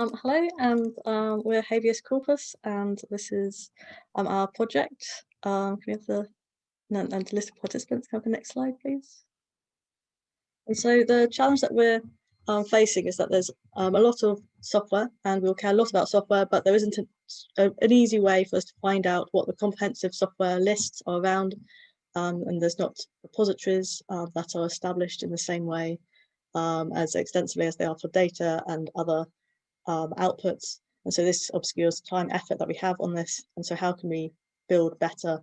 Um, hello, and um, we're Habeas Corpus, and this is um, our project. Um, can we have the and, list of participants? Can have the next slide, please? And so the challenge that we're um, facing is that there's um, a lot of software, and we'll care a lot about software, but there isn't a, a, an easy way for us to find out what the comprehensive software lists are around, um, and there's not repositories uh, that are established in the same way as extensively as they are for data and other um, outputs. And so this obscures time effort that we have on this. And so how can we build better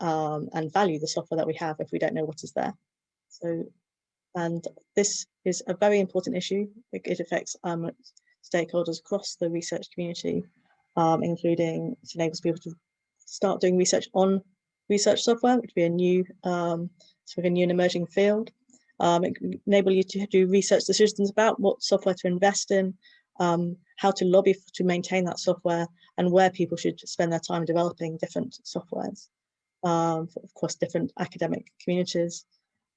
um, and value the software that we have if we don't know what is there? So, and this is a very important issue. It, affects um, stakeholders across the research community, um, including it enables people to start doing research on research software, which would be a new, um, sort of a new and emerging field. Um, it enable you to do research decisions about what software to invest in, um, how to lobby to maintain that software and where people should spend their time developing different softwares. Um, of course, different academic communities.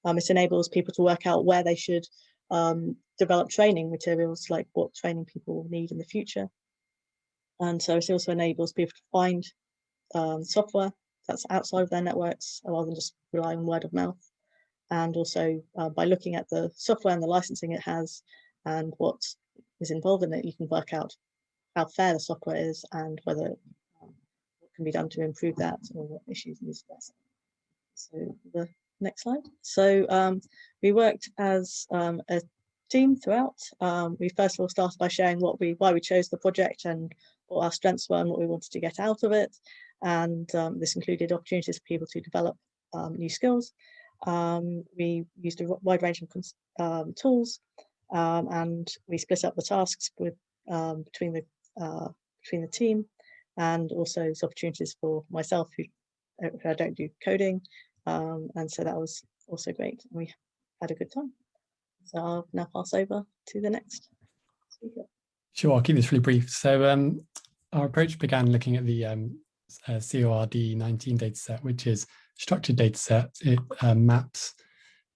Um, it enables people to work out where they should um, develop training materials, like what training people will need in the future. And so it also enables people to find um, software that's outside of their networks rather than just rely on word of mouth. And also uh, by looking at the software and the licensing it has and what is involved in it, you can work out how fair the software is and whether um, what can be done to improve that or what issues need to address. So the next slide. So um, we worked as um, a team throughout. Um, we first of all started by sharing what we why we chose the project and what our strengths were and what we wanted to get out of it. And um, this included opportunities for people to develop new skills. we used a wide range of tools um, and we split up the tasks with um, between the uh, between the team and also there's opportunities for myself who, uh, who I don't do coding um, and so that was also great and we had a good time so I'll now pass over to the next speaker. Sure, I'll keep this really brief. So um, our approach began looking at the um, uh, CORD 19 dataset, which is structured dataset. It uh, maps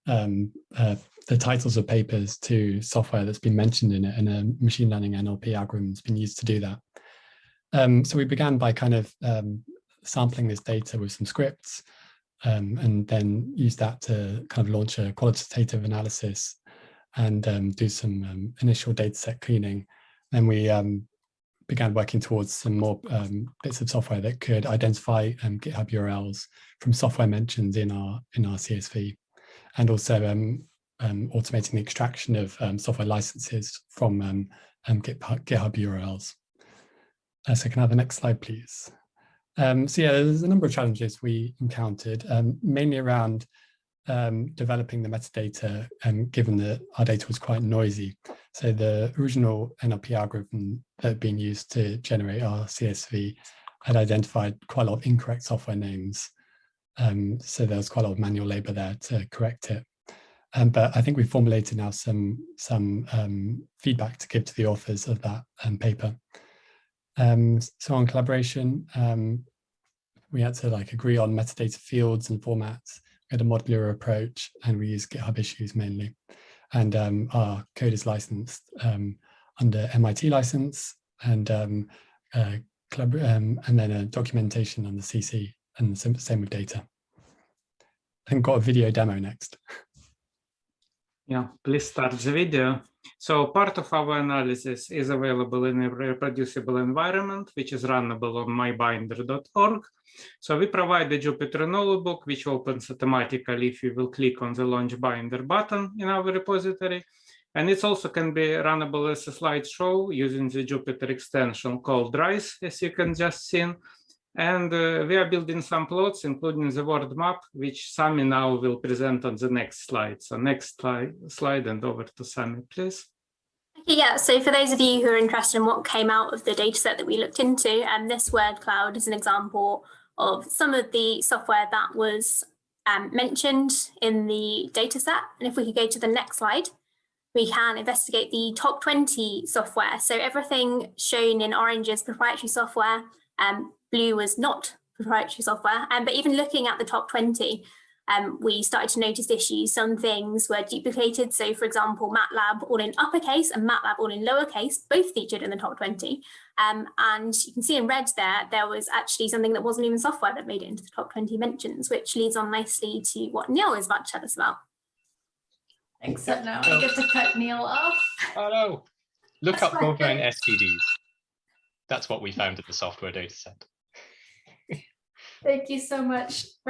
um, uh, the titles of papers to software that's been mentioned in it and a machine learning NLP algorithm has been used to do that. Um, so we began by kind of um, sampling this data with some scripts um, and then use that to kind of launch a qualitative analysis and um, do some um, initial data set cleaning. Then we um, began working towards some more bits of software that could identify GitHub URLs from software mentions in our in our CSV and also um, um, automating the extraction of um, software licenses from um, um, GitHub, GitHub, URLs. Uh, so can I have the next slide, please? Um, so yeah, there's a number of challenges we encountered, mainly around developing the metadata, given that our data was quite noisy. So the original NLP algorithm that had been used to generate our CSV had identified quite a lot of incorrect software names. Um, so there was quite a lot of manual labor there to correct it. Um, but I think we've formulated now some some um, feedback to give to the authors of that um, paper. Um, so on collaboration, um, we had to like agree on metadata fields and formats. We had a modular approach and we use GitHub issues mainly. And our code is licensed under MIT license and uh, and then a documentation on the CC and the same with data. I think got a video demo next. Yeah, please start the video. So part of our analysis is available in a reproducible environment, which is runnable on mybinder.org. So we provide the Jupyter notebook, which opens automatically if you will click on the launch binder button in our repository. And it also can be runnable as a slideshow using the Jupyter extension called RISE, as you can just see. And uh, we are building some plots, including the world map, which Sami now will present on the next slide. So next slide, slide and over to Sami, please. Okay, yeah, so for those of you who are interested in what came out of the dataset that we looked into, um, this word cloud is an example of some of the software that was um, mentioned in the dataset. And if we could go to the next slide, we can investigate the top 20 software. So everything shown in orange is proprietary software. Um, Blue was not proprietary software, um, but even looking at the top 20, um, we started to notice issues. Some things were duplicated. So for example, MATLAB all in uppercase and MATLAB all in lowercase, both featured in the top 20. Um, and you can see in red there, there was actually something that wasn't even software that made it into the top 20 mentions, which leads on nicely to what Neil is about to tell us about. Except now I get to cut Neil off. Oh no. Look That's up fine. Goldline STDs. That's what we found in the software data set. Thank you so much.